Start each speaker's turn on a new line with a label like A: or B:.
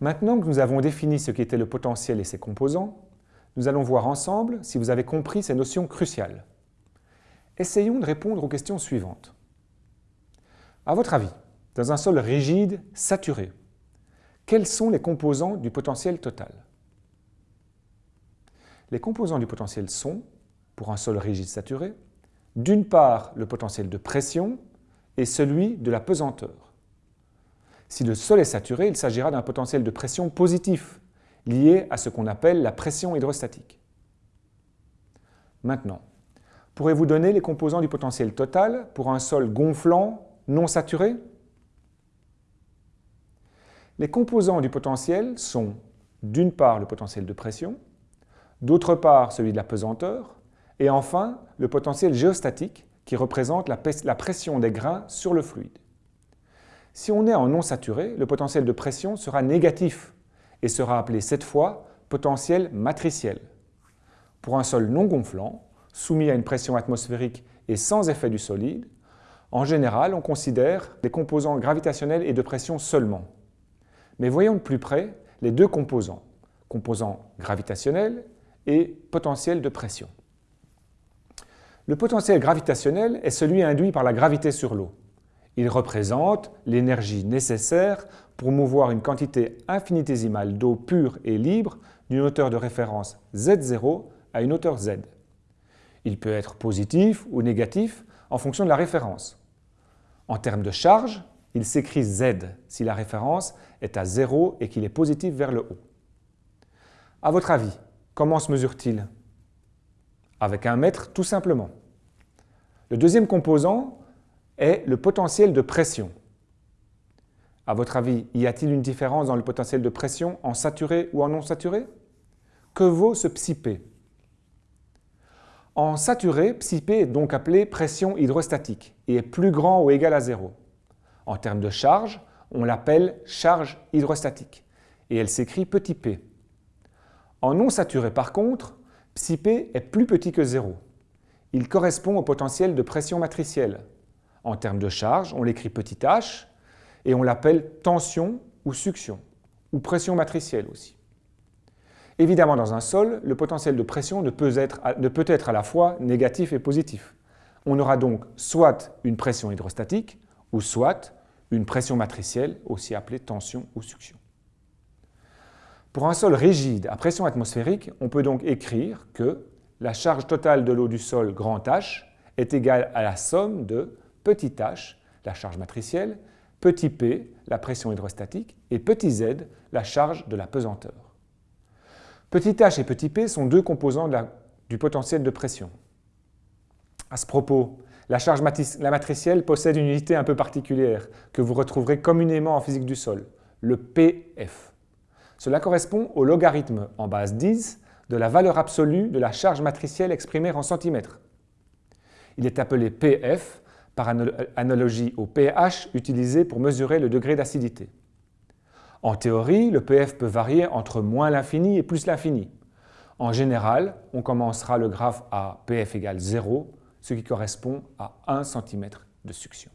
A: Maintenant que nous avons défini ce qu'était le potentiel et ses composants, nous allons voir ensemble si vous avez compris ces notions cruciales. Essayons de répondre aux questions suivantes. À votre avis, dans un sol rigide, saturé, quels sont les composants du potentiel total? Les composants du potentiel sont, pour un sol rigide saturé, d'une part le potentiel de pression et celui de la pesanteur. Si le sol est saturé, il s'agira d'un potentiel de pression positif, lié à ce qu'on appelle la pression hydrostatique. Maintenant, pourrez-vous donner les composants du potentiel total pour un sol gonflant non saturé? Les composants du potentiel sont d'une part le potentiel de pression, d'autre part celui de la pesanteur, et enfin le potentiel géostatique qui représente la pression des grains sur le fluide. Si on est en non saturé, le potentiel de pression sera négatif et sera appelé cette fois potentiel matriciel. Pour un sol non gonflant, soumis à une pression atmosphérique et sans effet du solide, en général, on considère les composants gravitationnels et de pression seulement. Mais voyons de plus près les deux composants, composants gravitationnels et potentiel de pression. Le potentiel gravitationnel est celui induit par la gravité sur l'eau. Il représente l'énergie nécessaire pour mouvoir une quantité infinitésimale d'eau pure et libre d'une hauteur de référence Z0 à une hauteur Z. Il peut être positif ou négatif en fonction de la référence. En termes de charge, il s'écrit Z si la référence est à 0 et qu'il est positif vers le haut. À votre avis, comment se mesure-t-il? Avec un mètre tout simplement. Le deuxième composant est le potentiel de pression. À votre avis, y a-t-il une différence dans le potentiel de pression en saturé ou en non saturé Que vaut ce psi-P? En saturé, psi-P est donc appelé pression hydrostatique et est plus grand ou égal à zéro. En termes de charge, on l'appelle charge hydrostatique et elle s'écrit petit p. En non saturé par contre, psi-P est plus petit que zéro. Il correspond au potentiel de pression matricielle, en termes de charge, on l'écrit petit h et on l'appelle tension ou succion, ou pression matricielle aussi. Évidemment, dans un sol, le potentiel de pression ne peut, être, ne peut être à la fois négatif et positif. On aura donc soit une pression hydrostatique, ou soit une pression matricielle, aussi appelée tension ou succion. Pour un sol rigide à pression atmosphérique, on peut donc écrire que la charge totale de l'eau du sol grand H est égale à la somme de petit h, la charge matricielle, petit p, la pression hydrostatique, et petit z, la charge de la pesanteur. Petit h et petit p sont deux composants du potentiel de pression. À ce propos, la charge la matricielle possède une unité un peu particulière que vous retrouverez communément en physique du sol, le pf. Cela correspond au logarithme en base 10 de la valeur absolue de la charge matricielle exprimée en centimètres. Il est appelé pf par analogie au pH utilisé pour mesurer le degré d'acidité. En théorie, le pF peut varier entre moins l'infini et plus l'infini. En général, on commencera le graphe à pF égale 0, ce qui correspond à 1 cm de succion.